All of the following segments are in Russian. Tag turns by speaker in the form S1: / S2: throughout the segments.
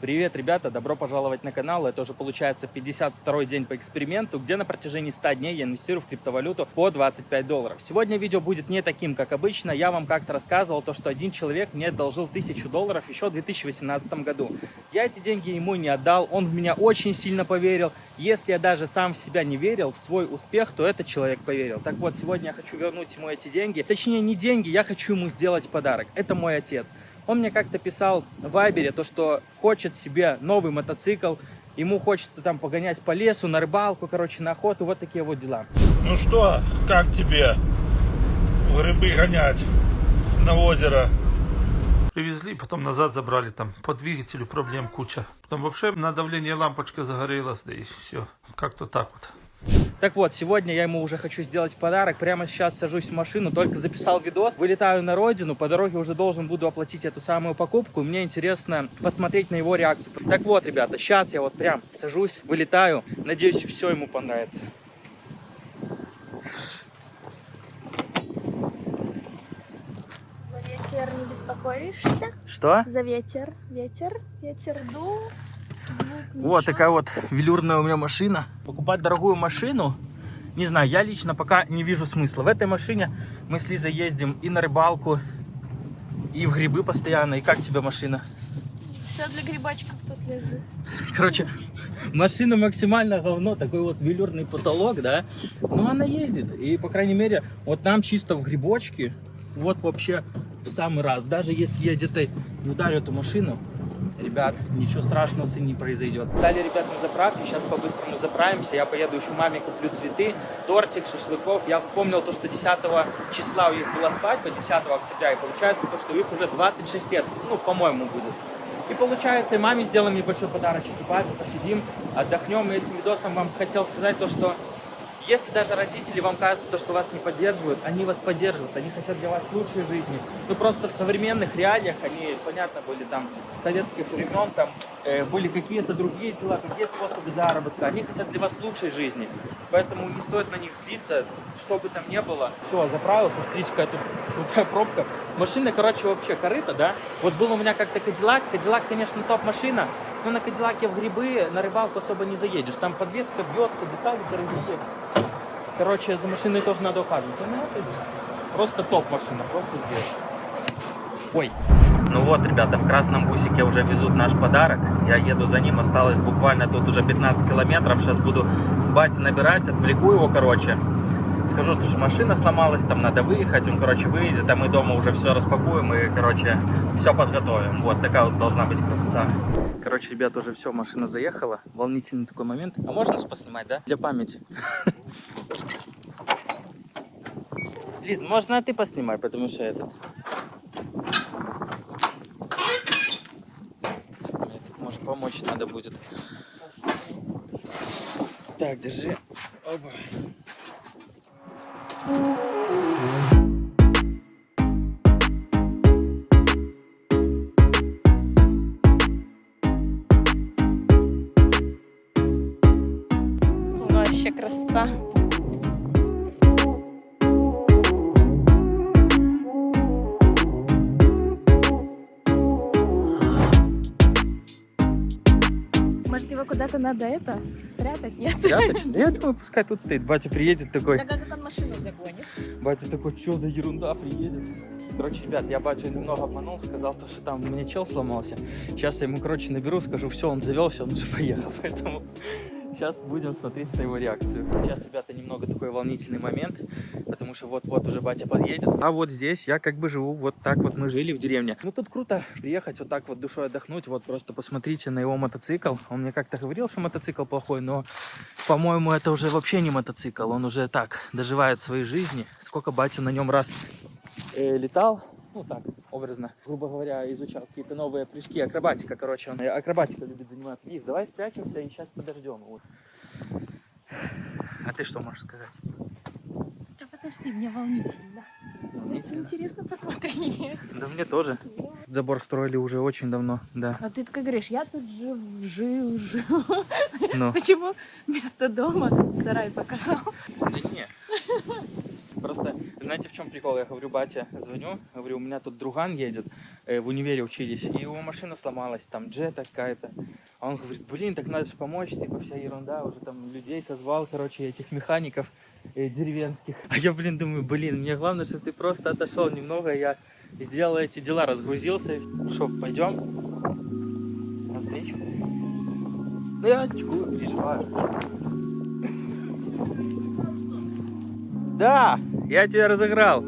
S1: Привет, ребята! Добро пожаловать на канал. Это уже получается 52 день по эксперименту, где на протяжении 100 дней я инвестирую в криптовалюту по 25 долларов. Сегодня видео будет не таким, как обычно. Я вам как-то рассказывал то, что один человек мне должил 1000 долларов еще в 2018 году. Я эти деньги ему не отдал, он в меня очень сильно поверил. Если я даже сам в себя не верил, в свой успех, то этот человек поверил. Так вот, сегодня я хочу вернуть ему эти деньги. Точнее, не деньги, я хочу ему сделать подарок. Это мой отец. Он мне как-то писал в Вайбере, то, что хочет себе новый мотоцикл, ему хочется там погонять по лесу, на рыбалку, короче, на охоту, вот такие вот дела.
S2: Ну что, как тебе в рыбы гонять на озеро? Привезли, потом назад забрали, там по двигателю проблем куча. Потом вообще на давление лампочка загорелась, да и все. Как-то так вот.
S1: Так вот, сегодня я ему уже хочу сделать подарок. Прямо сейчас сажусь в машину, только записал видос. Вылетаю на родину, по дороге уже должен буду оплатить эту самую покупку. Мне интересно посмотреть на его реакцию. Так вот, ребята, сейчас я вот прям сажусь, вылетаю. Надеюсь, все ему понравится.
S3: За ветер не беспокоишься?
S1: Что?
S3: За ветер, ветер, ветер дул.
S1: Вот такая вот велюрная у меня машина. Покупать дорогую машину, не знаю, я лично пока не вижу смысла. В этой машине мы с Лизой ездим и на рыбалку, и в грибы постоянно. И как тебе машина?
S3: Все для грибочков тут лежит.
S1: Короче, машина максимально говно, такой вот велюрный потолок, да. Но она ездит. И, по крайней мере, вот нам чисто в грибочке, вот вообще в самый раз. Даже если я где-то не ударю эту машину, ребят, ничего страшного с ней не произойдет. Далее, ребят, на заправке, сейчас по-быстрому заправимся. Я поеду еще маме куплю цветы, тортик, шашлыков. Я вспомнил то, что 10 числа у них была свадьба, 10 октября, и получается то, что у них уже 26 лет, ну, по-моему, будет. И получается, и маме сделаем небольшой подарочек, и папе посидим, отдохнем. И этим видосом вам хотел сказать то, что если даже родители вам кажется, то, что вас не поддерживают, они вас поддерживают, они хотят для вас лучшей жизни. Ну просто в современных реалиях они, понятно, были там советских времен, там э, были какие-то другие дела, другие способы заработка. Они хотят для вас лучшей жизни. Поэтому не стоит на них злиться, что бы там ни было. Все, заправился, какая тут крутая пробка. Машина, короче, вообще корыта, да? Вот был у меня как-то Кадиллак. Кадиллак, конечно, топ-машина, но на Кадиллаке в грибы на рыбалку особо не заедешь. Там подвеска бьется, детали дорогие. Короче, за машиной тоже надо ухаживать. На этой просто топ машина, просто здесь. Ой. Ну вот, ребята, в красном бусике уже везут наш подарок. Я еду за ним, осталось буквально тут уже 15 километров. Сейчас буду бате набирать, отвлеку его, короче. Скажу, что машина сломалась, там надо выехать, он, короче, выйдет, а мы дома уже все распакуем и, короче, все подготовим. Вот такая вот должна быть красота. Короче, ребят, уже все, машина заехала. Волнительный такой момент. А можно поснимать, да? Для памяти. Лиз, можно ты поснимай, потому что этот... Мне тут, может, помочь надо будет. Так, держи. Опа.
S3: Красота. Может, его куда-то надо это спрятать? Нет?
S1: Спрятать? Да я думаю, пускай тут стоит. Батя приедет такой.
S3: Да как он машину загонит?
S1: Батя такой, что за ерунда приедет? Короче, ребят, я батю немного обманул, сказал, то, что там у меня чел сломался. Сейчас я ему, короче, наберу, скажу, все, он завелся, он уже поехал. Поэтому сейчас будем смотреть на его реакцию. Сейчас, ребята, немного такой волнительный момент, потому что вот-вот уже батя подъедет. А вот здесь я как бы живу, вот так вот мы жили в деревне. Ну тут круто приехать вот так вот душой отдохнуть, вот просто посмотрите на его мотоцикл. Он мне как-то говорил, что мотоцикл плохой, но, по-моему, это уже вообще не мотоцикл, он уже так доживает своей жизни. Сколько батя на нем раз э, летал, ну так, образно, грубо говоря, изучал какие-то новые прыжки, акробатика, короче, он э, акробатика любит заниматься. Лиз, давай спрячемся и сейчас подождем его. А ты что можешь сказать?
S3: Да подожди, мне волнительно.
S1: Волнительно?
S3: Интересно посмотреть.
S1: Да мне тоже. Забор строили уже очень давно, да.
S3: А ты такой говоришь, я тут жив, жил, жил.
S1: Ну,
S3: Почему вместо дома сарай показал?
S1: да не. Знаете, в чем прикол? Я говорю, батя, звоню, говорю, у меня тут друган едет, э, в универе учились, и его машина сломалась, там джета какая-то. А он говорит, блин, так надо же помочь, типа вся ерунда, уже там людей созвал, короче, этих механиков э, деревенских. А я, блин, думаю, блин, мне главное, чтобы ты просто отошел немного, я сделал эти дела, разгрузился. Что, пойдем? На встречу? Да я чекую, переживаю. Да, я тебя разыграл.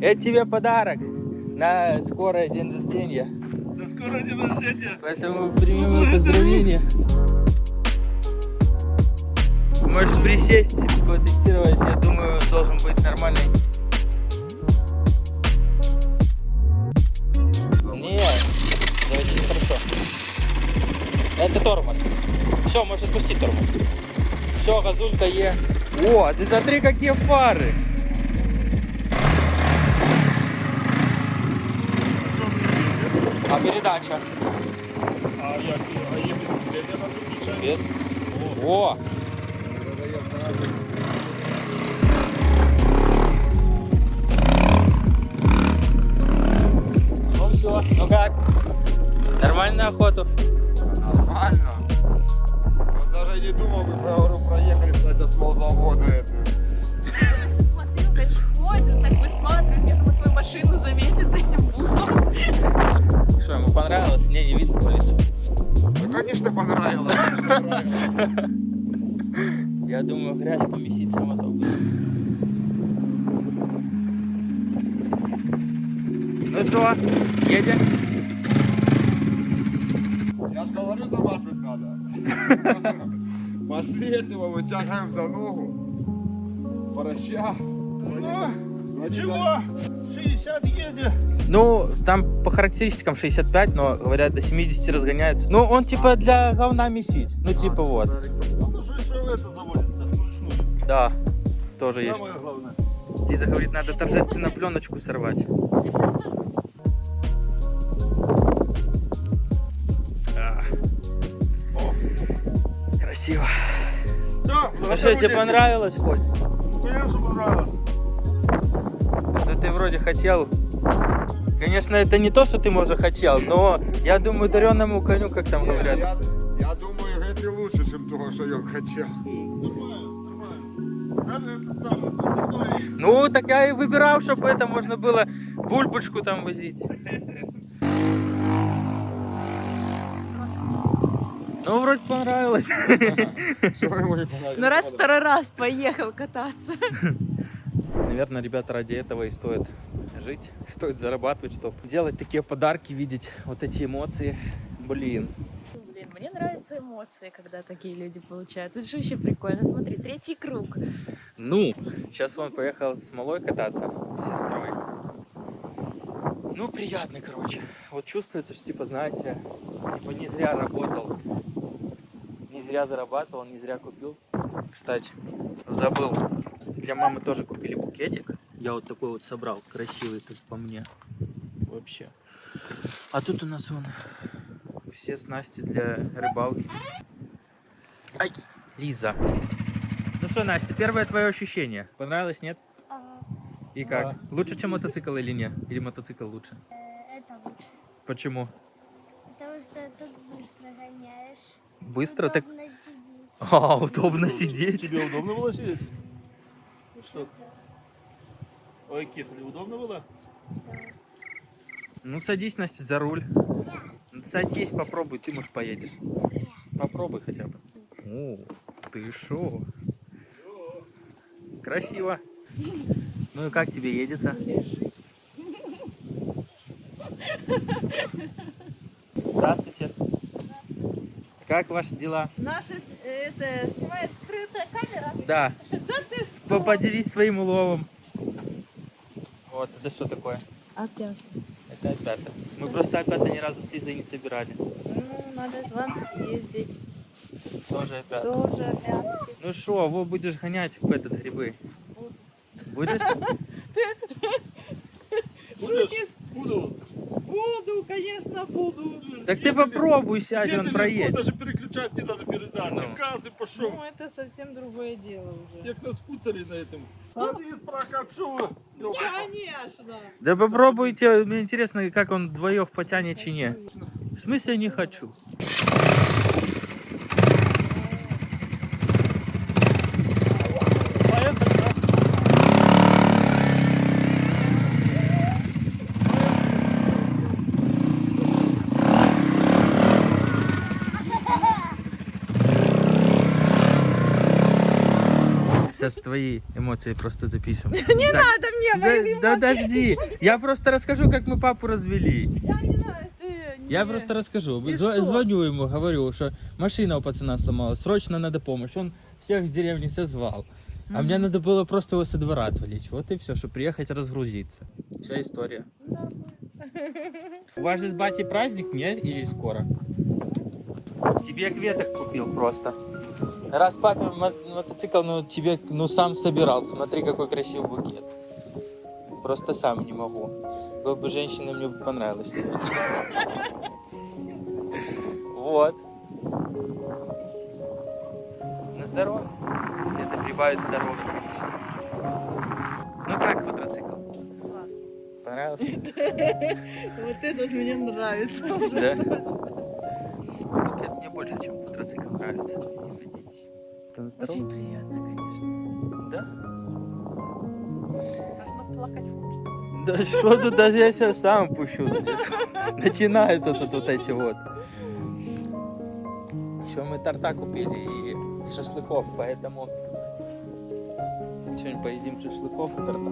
S1: Это тебе подарок на скорое день рождения.
S2: Да скоро день рождения.
S1: Поэтому прими мои поздравления. Можешь присесть, потестировать. Я думаю, должен быть нормальный. Не, заводи нехорошо. Это тормоз. Все, можешь отпустить тормоз. Все, газулька Е. О, ты смотри, какие фары. А передача?
S2: А як а є безпосередньо нас включає?
S1: Без. О! Ну все, ну как? Нормально охоту?
S4: Нормально. Не думал, мы говорю, проехали кстати, с молзавода это.
S3: Я все смотрю, как ходит, так высматривает, я думаю, твою машину заметит за этим бусом.
S1: Что, ему понравилось? Не, не видно по лицу.
S4: Ну, конечно, понравилось.
S1: Я думаю, грязь поместить сам автобус. Ну что, едем?
S4: Я же говорю, заматывать надо. Пошли этого, вытягиваем за ногу. Пороща.
S2: Чего? 60 едет.
S1: Ну, там по характеристикам 65, но говорят до 70 разгоняется. Ну, он типа для говна месить. Ну, типа вот.
S2: Ну что еще это заводится вручную?
S1: Да, тоже есть.
S2: Самое главное.
S1: Лиза говорит, надо торжественно пленочку сорвать. Красиво.
S2: Все,
S1: Ну что, тебе понравилось хоть?
S2: Конечно, понравилось.
S1: Да ты вроде хотел. Конечно, это не то, что ты, может, хотел, но я думаю, дареному коню, как там
S4: Не,
S1: говорят.
S4: Я, я думаю, это лучше, чем того, что я хотел.
S2: Самый подсадной.
S1: Ну, так я и выбирал, чтобы это можно было бульбочку там возить. Ну, вроде понравилось.
S3: Ну раз второй раз поехал кататься.
S1: Наверное, ребята, ради этого и стоит жить, стоит зарабатывать, чтобы делать такие подарки, видеть вот эти эмоции. Блин.
S3: Блин, мне нравятся эмоции, когда такие люди получают. Это же вообще прикольно. Смотри, третий круг.
S1: Ну, сейчас он поехал с малой кататься, с сестрой. Ну, приятно, короче. Вот чувствуется, что, типа, знаете, типа не зря работал. Не зря зарабатывал, не зря купил. Кстати, забыл. Для мамы тоже купили букетик. Я вот такой вот собрал, красивый, тут по мне. Вообще. А тут у нас вон все снасти для рыбалки. Ай, Лиза. Ну что, Настя, первое твое ощущение. Понравилось, нет? И как? Лучше, чем мотоцикл или нет? Или мотоцикл лучше?
S5: Это лучше.
S1: Почему?
S5: Потому что тут быстро гоняешь.
S1: Быстро так...
S5: Удобно сидеть.
S1: А, удобно сидеть.
S2: Тебе удобно было сидеть? Что? Ой, Кифли, удобно было?
S1: Ну, садись, Настя, за руль. Ну, Садись, попробуй, ты, может, поедешь. Попробуй хотя бы. О, ты шо? Красиво. Ну и как тебе едется? Здравствуйте. Как ваши дела?
S6: Наша это снимает скрытая камера.
S1: Да. По- Поделись своим уловом. Вот, это что такое?
S6: Опять.
S1: Это опята. Мы просто опята ни разу с Лизой не собирали.
S6: Ну, надо вам съездить.
S1: Тоже опята.
S6: Тоже опять.
S1: Ну что, во будешь гонять в этот грибы? Будешь?
S2: Будешь? Буду. Буду,
S6: конечно, буду.
S1: Так ты попробуй сядь, он проедет.
S2: Даже переключать не надо передачи.
S1: Ну.
S2: Газ и пошел.
S6: Ну, это совсем другое дело уже.
S2: Як на скутере на этом. Садись, прокопшу.
S6: Конечно.
S1: Да попробуйте, мне интересно, как он вдвоем потянет чи не. В смысле не хочу? Сейчас твои эмоции просто записываем. Не надо мне да, да подожди, я просто расскажу, как мы папу развели.
S6: Я не знаю, ты...
S1: Я
S6: не-
S1: просто расскажу. Зв-
S6: что?
S1: Звоню ему, говорю, что машина у пацана сломалась, срочно надо помощь. Он всех с деревни созвал. А мне надо было просто его со двора отвлечь. Вот и все, чтобы приехать разгрузиться. Вся история. У вас же с батей праздник, не? Или скоро? Тебе кветок купил просто. Раз папе мо- мотоцикл, ну тебе, ну сам собирал. Смотри, какой красивый букет. Просто сам не могу. Был бы женщина, мне бы понравилось. Вот. На здоровье. Если это прибавит здоровье, конечно. Ну как квадроцикл?
S6: Классно.
S1: Понравился?
S6: Вот этот мне нравится
S1: Да?
S6: уже.
S1: Букет мне больше, чем квадроцикл нравится.
S6: Очень приятно, конечно.
S1: Да?
S6: Ну, плакать хочется.
S1: Да что тут, даже я сейчас сам пущу тут, тут вот эти вот. Еще мы торта купили и шашлыков, поэтому сегодня поедим шашлыков и торта.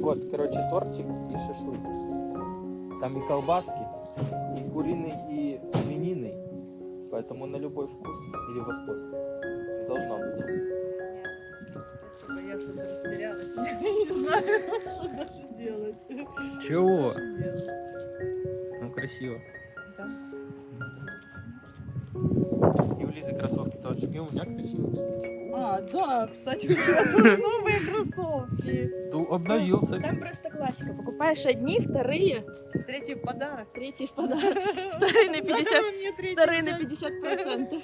S1: Вот, короче, тортик и шашлык. Там и колбаски, и куриный, и свининый. Поэтому на любой вкус или восход. Должно быть.
S6: Спасибо, я что-то растерялась. Не знаю, что даже делать.
S1: Чего? Ну, красиво.
S6: Да.
S1: И у Лизы кроссовки тоже. И у меня красиво, кстати.
S6: А, да, кстати, у тебя тоже новые кроссовки.
S1: Ну, обновился.
S3: Там просто классика. Покупаешь одни, вторые,
S6: Третий в подарок.
S3: третий в подарок. Вторые на 50,
S6: Надо мне третий
S3: вторые на
S6: взять.
S3: 50 процентов.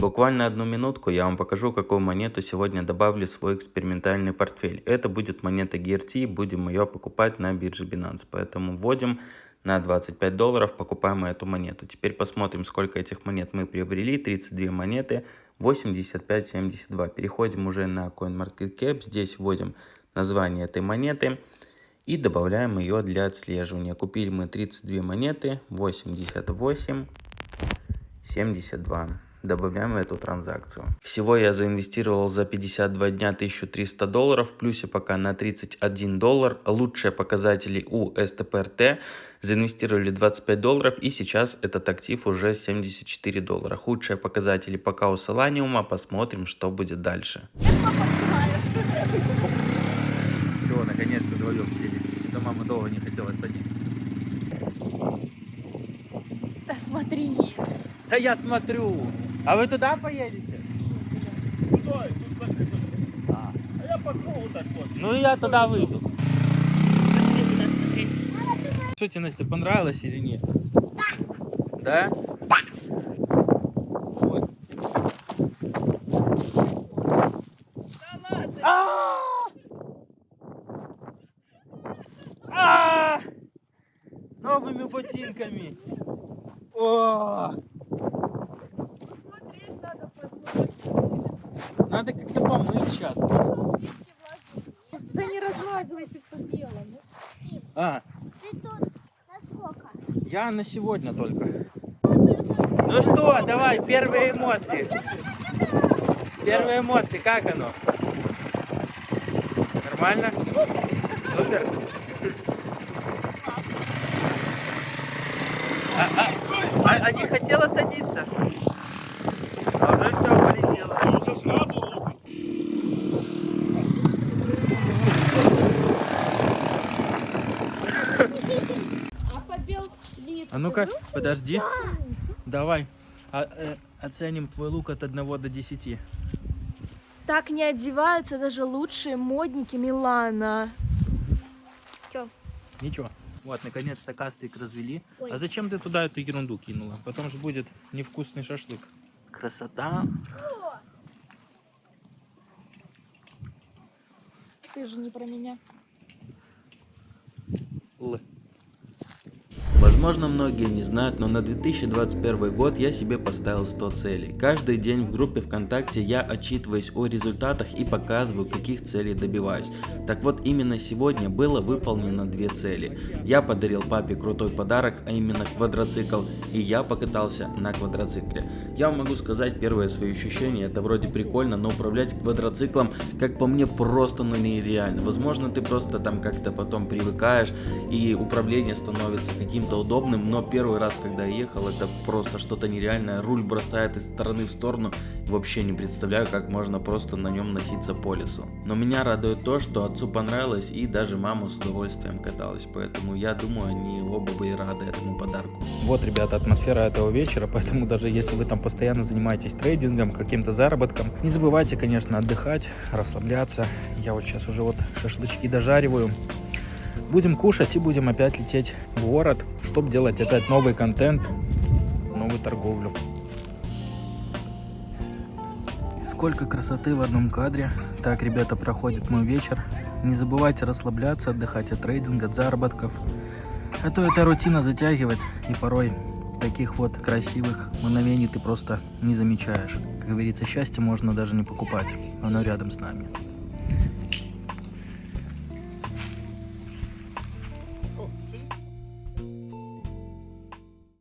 S7: Буквально одну минутку я вам покажу, какую монету сегодня добавлю в свой экспериментальный портфель. Это будет монета GRT, будем ее покупать на бирже Binance. Поэтому вводим на 25 долларов, покупаем эту монету. Теперь посмотрим, сколько этих монет мы приобрели. 32 монеты, 85.72. Переходим уже на CoinMarketCap. Здесь вводим название этой монеты и добавляем ее для отслеживания. Купили мы 32 монеты, 88. 72. Добавляем эту транзакцию. Всего я заинвестировал за 52 дня 1300 долларов, в плюсе пока на 31 доллар. Лучшие показатели у СТПРТ. Заинвестировали 25 долларов и сейчас этот актив уже 74 доллара. Худшие показатели пока у Соланиума. Посмотрим, что будет дальше.
S1: Все, наконец-то вдвоем сели. Да мама долго не хотела садиться.
S3: Да смотри.
S1: Да я смотрю. А вы туда поедете?
S2: Куда? Тут закрыто. А я по кругу так вот.
S1: Ну и я туда выйду.
S3: Пошли туда смотреть.
S1: Что тебе, Настя, понравилось или нет? Да. Да? Вот. А! А! Новыми ботинками. О!
S3: Смотреть надо под
S1: Надо как-то помыть сейчас.
S3: Да не размазывай ты по белому.
S1: А,
S5: Ты тут насколько?
S1: я на сегодня только. Ну что, давай, первые эмоции. Первые эмоции, как оно? Нормально? Супер. А, а, а- а не хотела садиться? А уже все полетело.
S2: Уже сразу лупит.
S3: А.
S1: А ну-ка, подожди. Давай. А, э, оценим твой лук от 1 до 10.
S3: Так не одеваются даже лучшие модники Милана.
S1: Ничего. Вот, наконец-то кастрик развели.
S5: Ой.
S1: А зачем ты туда эту ерунду кинула? Потом же будет невкусный шашлык. Красота.
S5: Ты же не про меня.
S1: Л.
S7: Возможно, многие не знают, но на 2021 год я себе поставил 100 целей. Каждый день в группе ВКонтакте я отчитываюсь о результатах и показываю, каких целей добиваюсь. Так вот, именно сегодня было выполнено две цели. Я подарил папе крутой подарок, а именно квадроцикл, и я покатался на квадроцикле. Я могу сказать, первое свои ощущения, это вроде прикольно, но управлять квадроциклом, как по мне, просто ну нереально. Возможно, ты просто там как-то потом привыкаешь, и управление становится каким-то удобным, но первый раз, когда я ехал, это просто что-то нереальное. Руль бросает из стороны в сторону. Вообще не представляю, как можно просто на нем носиться по лесу. Но меня радует то, что отцу понравилось, и даже мама с удовольствием каталась. Поэтому я думаю, они оба были рады этому подарку.
S1: Вот, ребята, атмосфера этого вечера, поэтому даже если вы там постоянно занимаетесь трейдингом, каким-то заработком, не забывайте, конечно, отдыхать, расслабляться. Я вот сейчас уже вот шашлычки дожариваю. Будем кушать и будем опять лететь в город, чтобы делать опять новый контент, новую торговлю. Сколько красоты в одном кадре. Так, ребята, проходит мой вечер. Не забывайте расслабляться, отдыхать от трейдинга, от заработков. А то эта рутина затягивает, и порой таких вот красивых мгновений ты просто не замечаешь. Как говорится, счастье можно даже не покупать, оно рядом с нами.